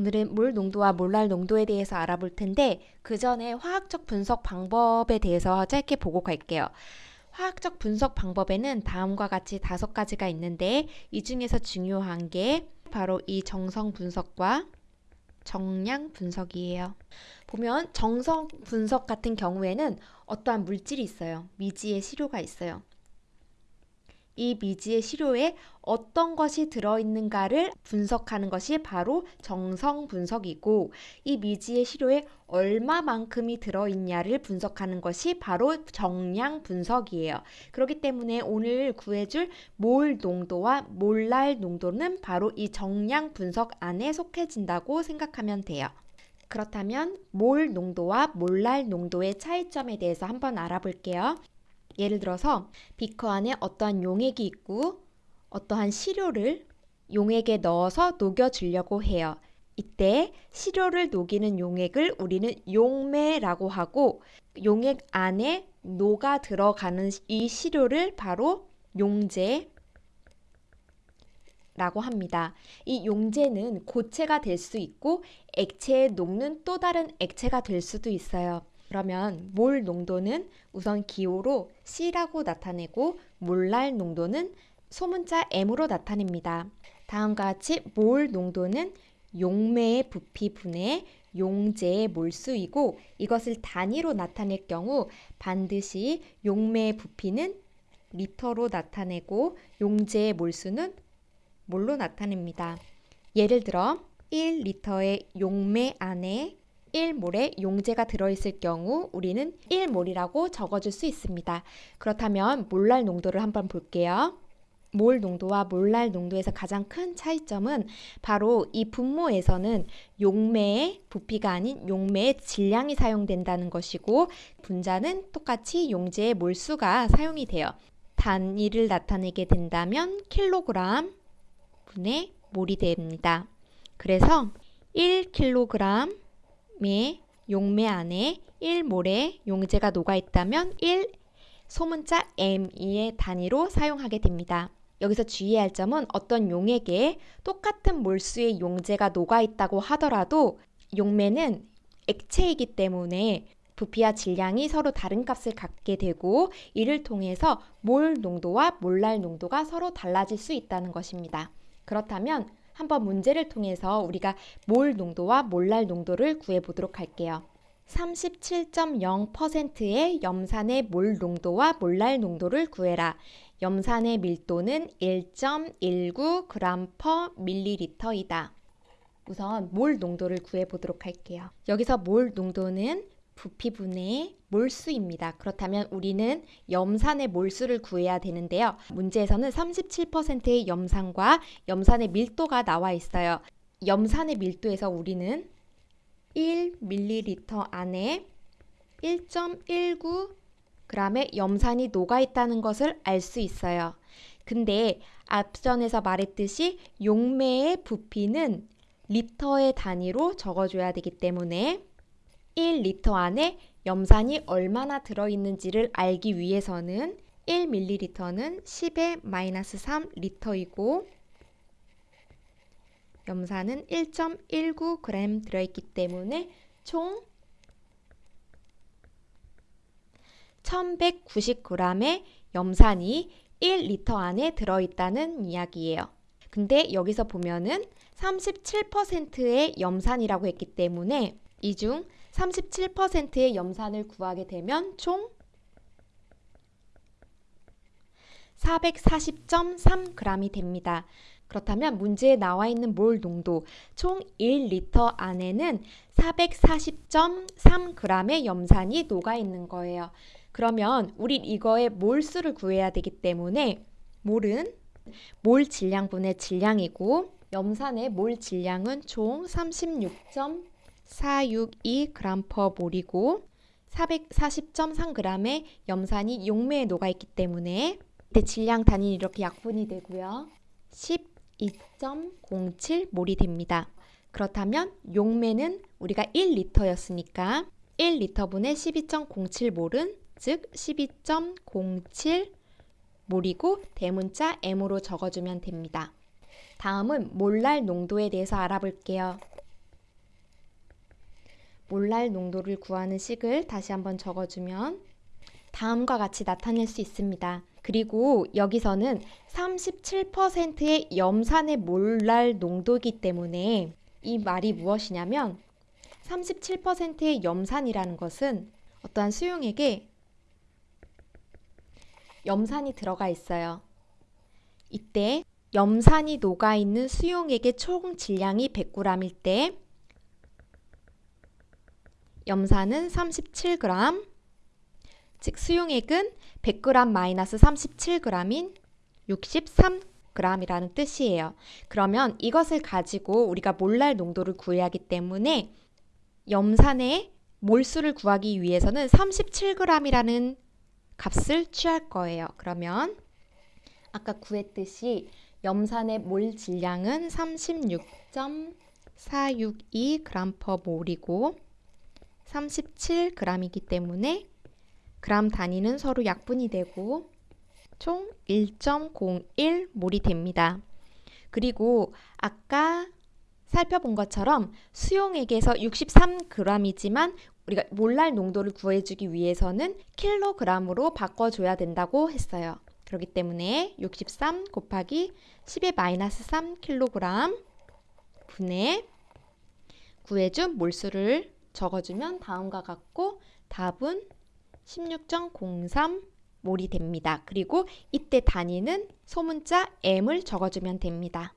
오늘은 물 농도와 몰랄 농도에 대해서 알아볼 텐데 그 전에 화학적 분석 방법에 대해서 짧게 보고 갈게요. 화학적 분석 방법에는 다음과 같이 다섯 가지가 있는데 이 중에서 중요한 게 바로 이 정성 분석과 정량 분석이에요. 보면 정성 분석 같은 경우에는 어떠한 물질이 있어요. 미지의 시료가 있어요. 이 미지의 시료에 어떤 것이 들어있는가를 분석하는 것이 바로 정성 분석이고 이 미지의 시료에 얼마만큼이 들어있냐를 분석하는 것이 바로 정량 분석이에요. 그렇기 때문에 오늘 구해줄 몰 농도와 몰랄 농도는 바로 이 정량 분석 안에 속해진다고 생각하면 돼요. 그렇다면 몰 농도와 몰랄 농도의 차이점에 대해서 한번 알아볼게요. 예를 들어서 비커 안에 어떠한 용액이 있고 어떠한 시료를 용액에 넣어서 녹여주려고 해요. 이때 시료를 녹이는 용액을 우리는 용매라고 하고 용액 안에 녹아 들어가는 이 시료를 바로 용제 라고 합니다. 이 용제는 고체가 될 수 있고 액체에 녹는 또 다른 액체가 될 수도 있어요. 그러면 몰 농도는 우선 기호로 C라고 나타내고 몰랄 농도는 소문자 M으로 나타냅니다. 다음과 같이 몰 농도는 용매의 부피 분의 용제의 몰수이고 이것을 단위로 나타낼 경우 반드시 용매의 부피는 리터로 나타내고 용제의 몰수는 몰로 나타냅니다. 예를 들어 1리터의 용매 안에 1몰의 용제가 들어있을 경우 우리는 1몰이라고 적어줄 수 있습니다. 그렇다면 몰랄 농도를 한번 볼게요. 몰 농도와 몰랄 농도에서 가장 큰 차이점은 바로 이 분모에서는 용매의 부피가 아닌 용매의 질량이 사용된다는 것이고 분자는 똑같이 용제의 몰수가 사용이 돼요. 단위를 나타내게 된다면 킬로그램 분의 몰이 됩니다. 그래서 1kg 매 용매 안에 1몰의 용제가 녹아 있다면 1 소문자 m의 단위로 사용하게 됩니다. 여기서 주의해야 할 점은 어떤 용액에 똑같은 몰수의 용제가 녹아 있다고 하더라도 용매는 액체이기 때문에 부피와 질량이 서로 다른 값을 갖게 되고 이를 통해서 몰 농도와 몰랄 농도가 서로 달라질 수 있다는 것입니다. 그렇다면 한번 문제를 통해서 우리가 몰 농도와 몰랄 농도를 구해보도록 할게요. 37.0%의 염산의 몰 농도와 몰랄 농도를 구해라. 염산의 밀도는 1.19g/ml이다. 우선 몰 농도를 구해보도록 할게요. 여기서 몰 농도는 부피분의 몰수입니다. 그렇다면 우리는 염산의 몰수를 구해야 되는데요. 문제에서는 37%의 염산과 염산의 밀도가 나와 있어요. 염산의 밀도에서 우리는 1ml 안에 1.19g의 염산이 녹아 있다는 것을 알 수 있어요. 근데 앞전에서 말했듯이 용매의 부피는 리터의 단위로 적어줘야 되기 때문에 1리터 안에 염산이 얼마나 들어있는지를 알기 위해서는 1ml는 10의 마이너스 3 리터이고 염산은 1.19g 들어있기 때문에 총 1190g의 염산이 1리터 안에 들어있다는 이야기예요. 근데 여기서 보면은 37%의 염산이라고 했기 때문에 이 중 37%의 염산을 구하게 되면 총 440.3g이 됩니다. 그렇다면 문제에 나와 있는 몰 농도 총 1리터 안에는 440.3g의 염산이 녹아 있는 거예요. 그러면 우리 이거의 몰수를 구해야 되기 때문에 몰은 몰 질량분의 질량이고 염산의 몰 질량은 총 36. 462g/몰이고 440.3g의 염산이 용매에 녹아있기 때문에 대질량 단위는 이렇게 약분이 되고요. 12.07몰이 됩니다. 그렇다면 용매는 우리가 1리터였으니까 1리터분의 12.07몰은 즉 12.07몰이고 대문자 M으로 적어주면 됩니다. 다음은 몰랄 농도에 대해서 알아볼게요. 몰랄 농도를 구하는 식을 다시 한번 적어주면 다음과 같이 나타낼 수 있습니다. 그리고 여기서는 37%의 염산의 몰랄 농도이기 때문에 이 말이 무엇이냐면 37%의 염산이라는 것은 어떠한 수용액에 염산이 들어가 있어요. 이때 염산이 녹아있는 수용액의 총 질량이 100g일 때 염산은 37g, 즉 수용액은 100g 마이너스 37g인 63g이라는 뜻이에요. 그러면 이것을 가지고 우리가 몰랄 농도를 구해야 하기 때문에 염산의 몰수를 구하기 위해서는 37g이라는 값을 취할 거예요. 그러면 아까 구했듯이 염산의 몰 질량은 36.462g/몰이고 37g이기 때문에 그람 단위는 서로 약분이 되고 총 1.01몰이 됩니다. 그리고 아까 살펴본 것처럼 수용액에서 63g이지만 우리가 몰랄 농도를 구해주기 위해서는 킬로그램으로 바꿔줘야 된다고 했어요. 그렇기 때문에 63 곱하기 10의 마이너스 3kg 분의 구해준 몰수를 적어주면 다음과 같고 답은 16.03 몰이 됩니다. 그리고 이때 단위는 소문자 m을 적어주면 됩니다.